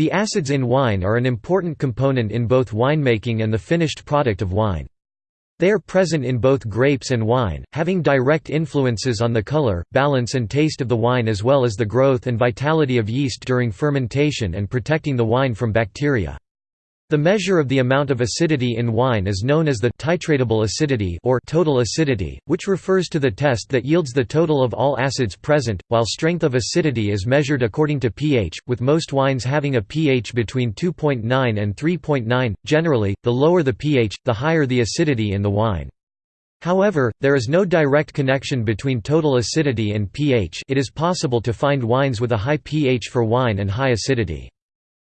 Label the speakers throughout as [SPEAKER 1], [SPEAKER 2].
[SPEAKER 1] The acids in wine are an important component in both winemaking and the finished product of wine. They are present in both grapes and wine, having direct influences on the color, balance and taste of the wine as well as the growth and vitality of yeast during fermentation and protecting the wine from bacteria. The measure of the amount of acidity in wine is known as the titratable acidity or total acidity, which refers to the test that yields the total of all acids present, while strength of acidity is measured according to pH, with most wines having a pH between 2.9 and 3.9. Generally, the lower the pH, the higher the acidity in the wine. However, there is no direct connection between total acidity and pH it is possible to find wines with a high pH for wine and high acidity.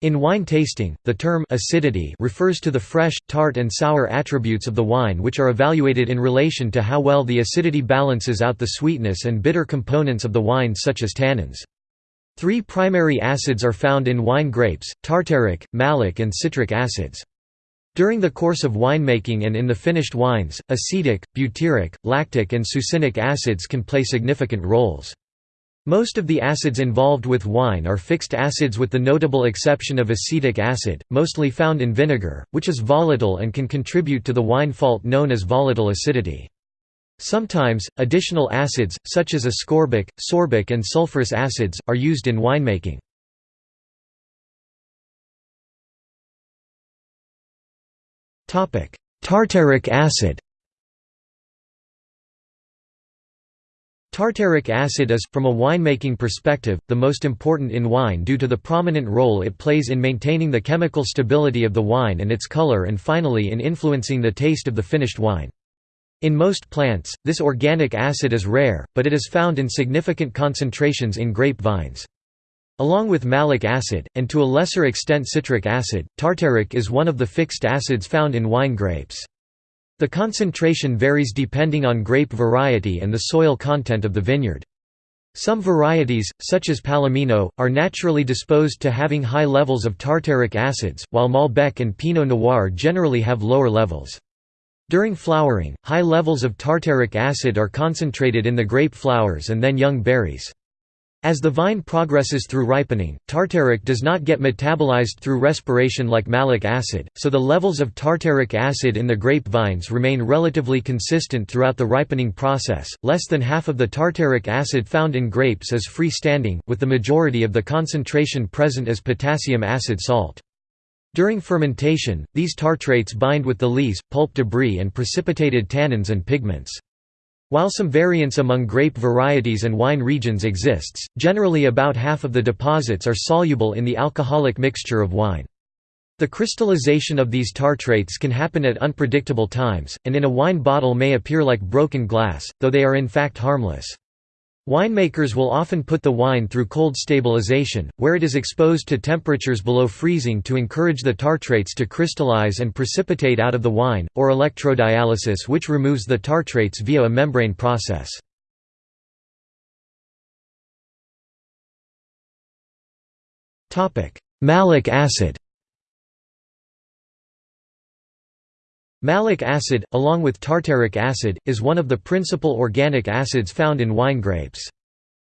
[SPEAKER 1] In wine tasting, the term acidity refers to the fresh, tart and sour attributes of the wine which are evaluated in relation to how well the acidity balances out the sweetness and bitter components of the wine such as tannins. Three primary acids are found in wine grapes, tartaric, malic and citric acids. During the course of winemaking and in the finished wines, acetic, butyric, lactic and succinic acids can play significant roles. Most of the acids involved with wine are fixed acids with the notable exception of acetic acid, mostly found in vinegar, which is volatile and can contribute to the wine fault known as volatile acidity. Sometimes, additional acids, such as ascorbic, sorbic and sulfurous acids, are used in winemaking. Tartaric acid Tartaric acid is, from a winemaking perspective, the most important in wine due to the prominent role it plays in maintaining the chemical stability of the wine and its color and finally in influencing the taste of the finished wine. In most plants, this organic acid is rare, but it is found in significant concentrations in grape vines. Along with malic acid, and to a lesser extent citric acid, tartaric is one of the fixed acids found in wine grapes. The concentration varies depending on grape variety and the soil content of the vineyard. Some varieties, such as Palomino, are naturally disposed to having high levels of tartaric acids, while Malbec and Pinot Noir generally have lower levels. During flowering, high levels of tartaric acid are concentrated in the grape flowers and then young berries. As the vine progresses through ripening, tartaric does not get metabolized through respiration like malic acid, so the levels of tartaric acid in the grape vines remain relatively consistent throughout the ripening process. Less than half of the tartaric acid found in grapes is free-standing, with the majority of the concentration present as potassium acid salt. During fermentation, these tartrates bind with the lees, pulp debris and precipitated tannins and pigments. While some variance among grape varieties and wine regions exists, generally about half of the deposits are soluble in the alcoholic mixture of wine. The crystallization of these tartrates can happen at unpredictable times, and in a wine bottle may appear like broken glass, though they are in fact harmless. Winemakers will often put the wine through cold stabilization, where it is exposed to temperatures below freezing to encourage the tartrates to crystallize and precipitate out of the wine, or electrodialysis which removes the tartrates via a membrane process. Malic acid Malic acid, along with tartaric acid, is one of the principal organic acids found in wine grapes.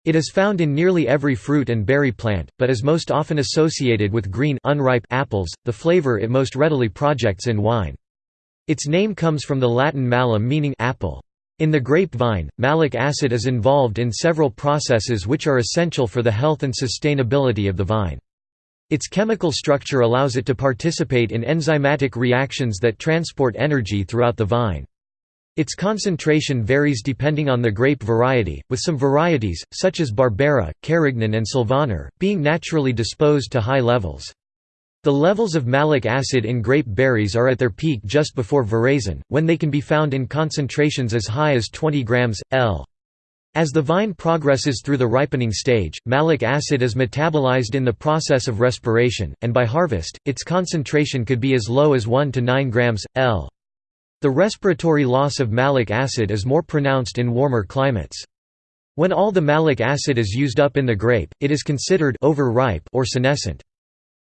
[SPEAKER 1] It is found in nearly every fruit and berry plant, but is most often associated with green unripe apples, the flavor it most readily projects in wine. Its name comes from the Latin malum meaning apple. In the grapevine, malic acid is involved in several processes which are essential for the health and sustainability of the vine. Its chemical structure allows it to participate in enzymatic reactions that transport energy throughout the vine. Its concentration varies depending on the grape variety, with some varieties, such as Barbera, Carignan and Sylvaner, being naturally disposed to high levels. The levels of malic acid in grape berries are at their peak just before veraison, when they can be found in concentrations as high as 20 grams, L. As the vine progresses through the ripening stage, malic acid is metabolized in the process of respiration, and by harvest, its concentration could be as low as 1 to 9 grams, L. The respiratory loss of malic acid is more pronounced in warmer climates. When all the malic acid is used up in the grape, it is considered overripe or senescent.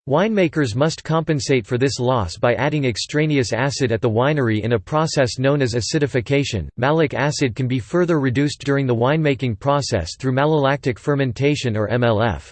[SPEAKER 1] Winemakers must compensate for this loss by adding extraneous acid at the winery in a process known as acidification. Malic acid can be further reduced during the winemaking process through malolactic fermentation or MLF.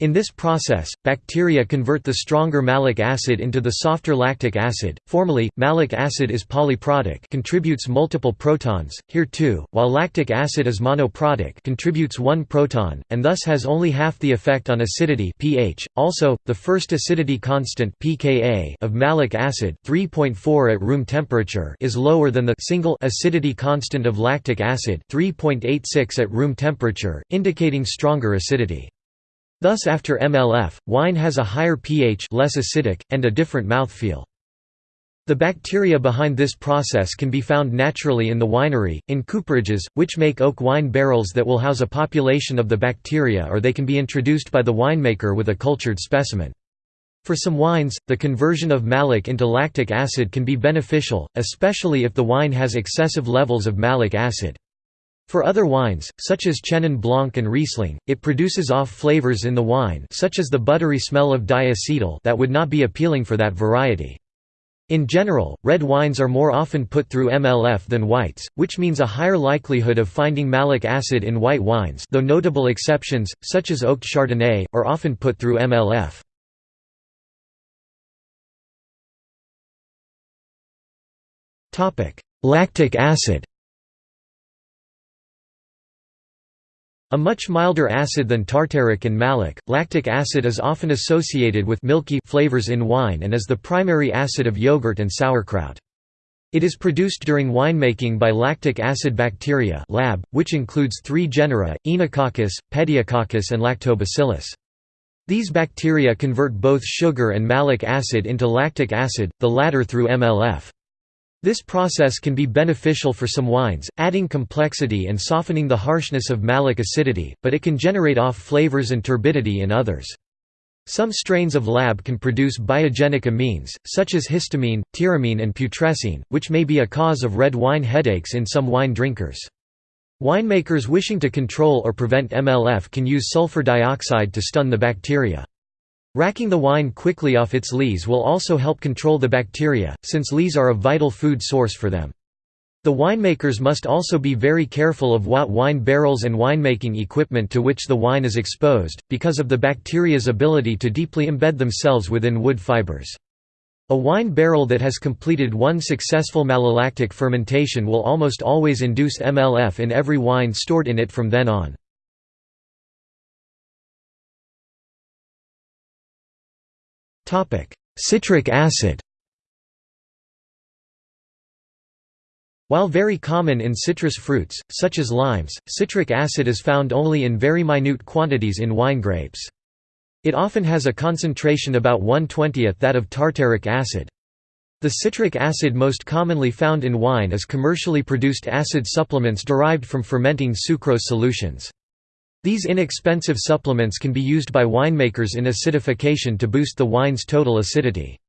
[SPEAKER 1] In this process, bacteria convert the stronger malic acid into the softer lactic acid. Formally, malic acid is polyprotic, contributes multiple protons. Here too, while lactic acid is monoprotic, contributes one proton and thus has only half the effect on acidity pH. Also, the first acidity constant pKa of malic acid, 3.4 at room temperature, is lower than the single acidity constant of lactic acid, 3.86 at room temperature, indicating stronger acidity. Thus after MLF, wine has a higher pH less acidic, and a different mouthfeel. The bacteria behind this process can be found naturally in the winery, in cooperages, which make oak wine barrels that will house a population of the bacteria or they can be introduced by the winemaker with a cultured specimen. For some wines, the conversion of malic into lactic acid can be beneficial, especially if the wine has excessive levels of malic acid. For other wines, such as Chenin Blanc and Riesling, it produces off flavors in the wine such as the buttery smell of diacetyl that would not be appealing for that variety. In general, red wines are more often put through MLF than whites, which means a higher likelihood of finding malic acid in white wines though notable exceptions, such as oaked Chardonnay, are often put through MLF. Lactic acid A much milder acid than tartaric and malic, lactic acid is often associated with milky flavors in wine and is the primary acid of yogurt and sauerkraut. It is produced during winemaking by lactic acid bacteria lab, which includes three genera, Oenococcus, Pediococcus and Lactobacillus. These bacteria convert both sugar and malic acid into lactic acid, the latter through MLF. This process can be beneficial for some wines, adding complexity and softening the harshness of malic acidity, but it can generate off flavors and turbidity in others. Some strains of lab can produce biogenic amines, such as histamine, tyramine and putrescine, which may be a cause of red wine headaches in some wine drinkers. Winemakers wishing to control or prevent MLF can use sulfur dioxide to stun the bacteria. Racking the wine quickly off its lees will also help control the bacteria, since lees are a vital food source for them. The winemakers must also be very careful of what wine barrels and winemaking equipment to which the wine is exposed, because of the bacteria's ability to deeply embed themselves within wood fibers. A wine barrel that has completed one successful malolactic fermentation will almost always induce MLF in every wine stored in it from then on. Citric acid While very common in citrus fruits, such as limes, citric acid is found only in very minute quantities in wine grapes. It often has a concentration about 1/20th that of tartaric acid. The citric acid most commonly found in wine is commercially produced acid supplements derived from fermenting sucrose solutions. These inexpensive supplements can be used by winemakers in acidification to boost the wine's total acidity.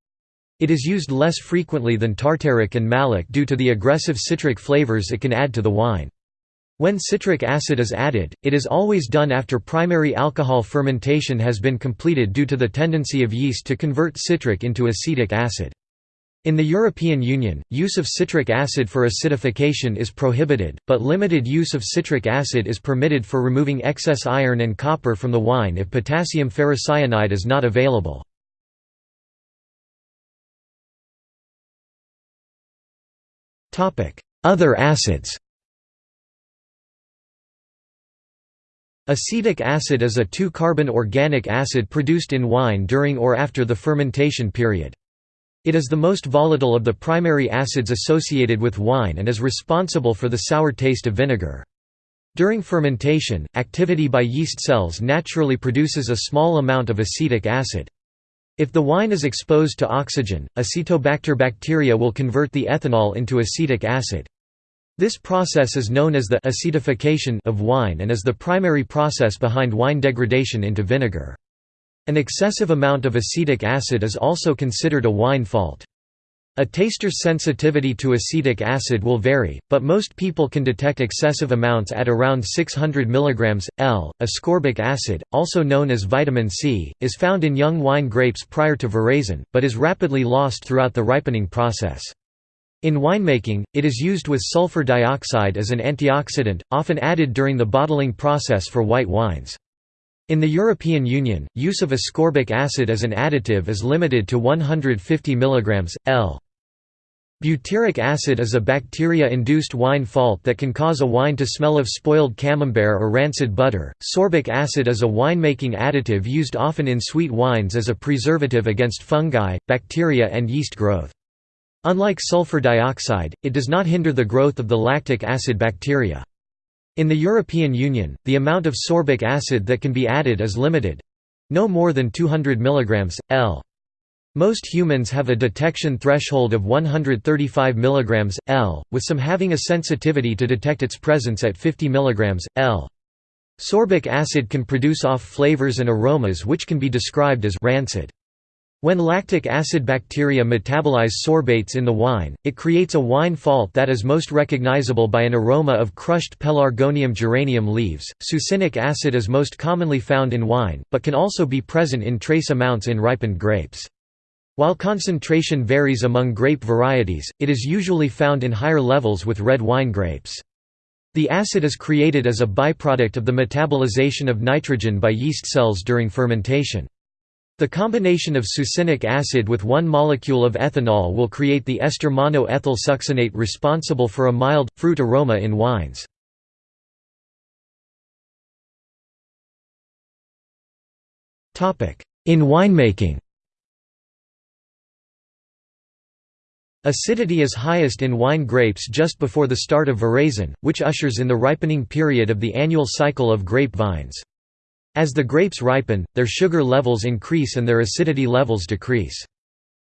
[SPEAKER 1] It is used less frequently than tartaric and malic due to the aggressive citric flavors it can add to the wine. When citric acid is added, it is always done after primary alcohol fermentation has been completed due to the tendency of yeast to convert citric into acetic acid. In the European Union, use of citric acid for acidification is prohibited, but limited use of citric acid is permitted for removing excess iron and copper from the wine if potassium ferricyanide is not available. Other acids Acetic acid is a two-carbon organic acid produced in wine during or after the fermentation period. It is the most volatile of the primary acids associated with wine and is responsible for the sour taste of vinegar. During fermentation, activity by yeast cells naturally produces a small amount of acetic acid. If the wine is exposed to oxygen, acetobacter bacteria will convert the ethanol into acetic acid. This process is known as the acetification of wine and is the primary process behind wine degradation into vinegar. An excessive amount of acetic acid is also considered a wine fault. A taster's sensitivity to acetic acid will vary, but most people can detect excessive amounts at around 600 mg. L. Ascorbic acid, also known as vitamin C, is found in young wine grapes prior to veraison, but is rapidly lost throughout the ripening process. In winemaking, it is used with sulfur dioxide as an antioxidant, often added during the bottling process for white wines. In the European Union, use of ascorbic acid as an additive is limited to 150 mg, L. Butyric acid is a bacteria-induced wine fault that can cause a wine to smell of spoiled camembert or rancid butter. Sorbic acid is a winemaking additive used often in sweet wines as a preservative against fungi, bacteria and yeast growth. Unlike sulfur dioxide, it does not hinder the growth of the lactic acid bacteria. In the European Union, the amount of sorbic acid that can be added is limited—no more than 200 mg, L. Most humans have a detection threshold of 135 mg, L, with some having a sensitivity to detect its presence at 50 mg, L. Sorbic acid can produce off flavors and aromas which can be described as rancid. When lactic acid bacteria metabolize sorbates in the wine, it creates a wine fault that is most recognizable by an aroma of crushed Pelargonium geranium leaves. Succinic acid is most commonly found in wine, but can also be present in trace amounts in ripened grapes. While concentration varies among grape varieties, it is usually found in higher levels with red wine grapes. The acid is created as a byproduct of the metabolization of nitrogen by yeast cells during fermentation. The combination of succinic acid with one molecule of ethanol will create the ester mono-ethyl succinate responsible for a mild, fruit aroma in wines. In winemaking Acidity is highest in wine grapes just before the start of veraison, which ushers in the ripening period of the annual cycle of grape vines. As the grapes ripen, their sugar levels increase and their acidity levels decrease.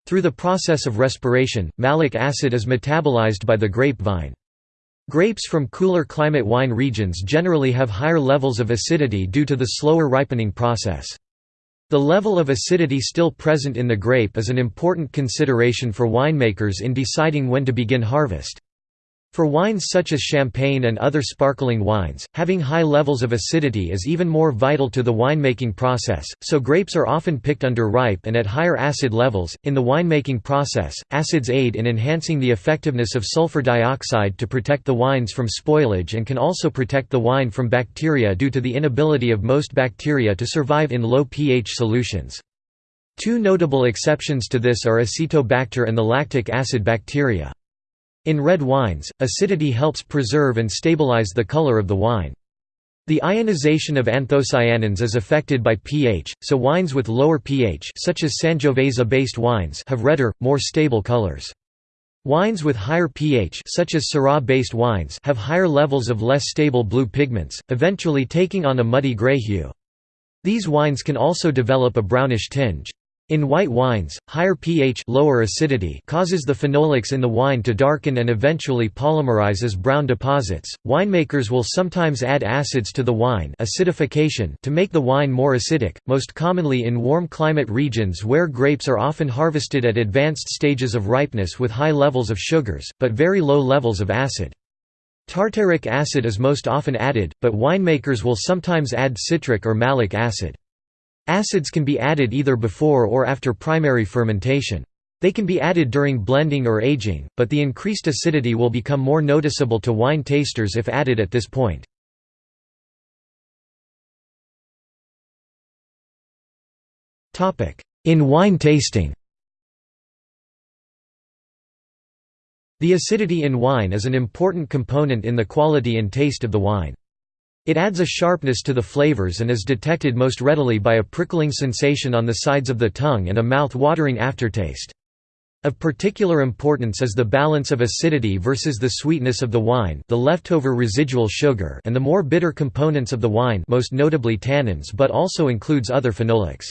[SPEAKER 1] Through the process of respiration, malic acid is metabolized by the grapevine. Grapes from cooler climate wine regions generally have higher levels of acidity due to the slower ripening process. The level of acidity still present in the grape is an important consideration for winemakers in deciding when to begin harvest. For wines such as champagne and other sparkling wines, having high levels of acidity is even more vital to the winemaking process, so grapes are often picked under ripe and at higher acid levels. In the winemaking process, acids aid in enhancing the effectiveness of sulfur dioxide to protect the wines from spoilage and can also protect the wine from bacteria due to the inability of most bacteria to survive in low pH solutions. Two notable exceptions to this are Acetobacter and the lactic acid bacteria. In red wines, acidity helps preserve and stabilize the color of the wine. The ionization of anthocyanins is affected by pH, so wines with lower pH such as Sangiovese-based wines have redder, more stable colors. Wines with higher pH such as Syrah-based wines have higher levels of less stable blue pigments, eventually taking on a muddy gray hue. These wines can also develop a brownish tinge. In white wines, higher pH lower acidity causes the phenolics in the wine to darken and eventually polymerize as brown deposits. Winemakers will sometimes add acids to the wine acidification to make the wine more acidic, most commonly in warm climate regions where grapes are often harvested at advanced stages of ripeness with high levels of sugars, but very low levels of acid. Tartaric acid is most often added, but winemakers will sometimes add citric or malic acid. Acids can be added either before or after primary fermentation. They can be added during blending or aging, but the increased acidity will become more noticeable to wine tasters if added at this point. In wine tasting The acidity in wine is an important component in the quality and taste of the wine. It adds a sharpness to the flavors and is detected most readily by a prickling sensation on the sides of the tongue and a mouth-watering aftertaste. Of particular importance is the balance of acidity versus the sweetness of the wine the leftover residual sugar and the more bitter components of the wine most notably tannins but also includes other phenolics.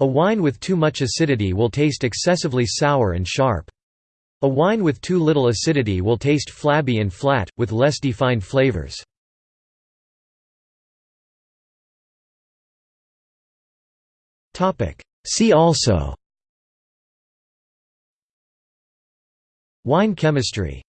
[SPEAKER 1] A wine with too much acidity will taste excessively sour and sharp. A wine with too little acidity will taste flabby and flat, with less defined flavors. See also. Wine chemistry